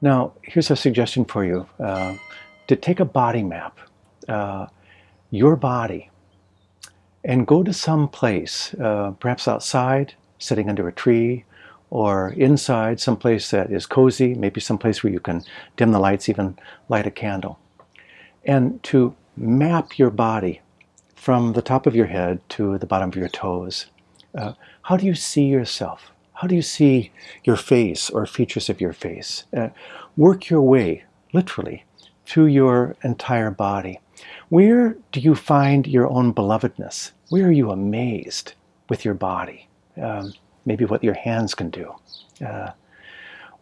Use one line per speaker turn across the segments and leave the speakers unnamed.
Now, here's a suggestion for you uh, to take a body map, uh, your body, and go to some place, uh, perhaps outside, sitting under a tree, or inside, someplace that is cozy, maybe someplace where you can dim the lights, even light a candle. And to map your body from the top of your head to the bottom of your toes. Uh, how do you see yourself? How do you see your face or features of your face? Uh, work your way, literally, through your entire body. Where do you find your own belovedness? Where are you amazed with your body? Um, maybe what your hands can do. Uh,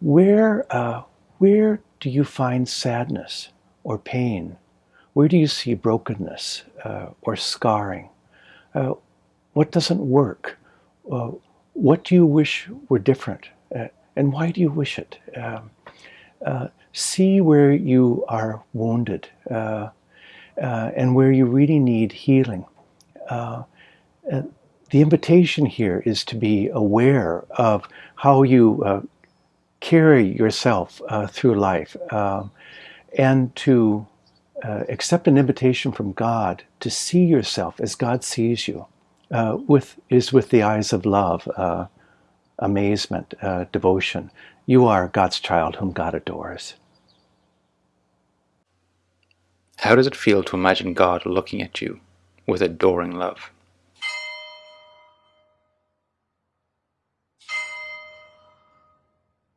where, uh, where do you find sadness or pain? Where do you see brokenness uh, or scarring? Uh, what doesn't work? Uh, what do you wish were different? Uh, and why do you wish it? Um, see where you are wounded and where you really need healing the invitation here is to be aware of how you uh, carry yourself uh, through life uh, and to uh, accept an invitation from God to see yourself as God sees you uh, with is with the eyes of love, uh, amazement, devotion. You are God's child whom God adores.
How does it feel to imagine God looking at you with adoring love?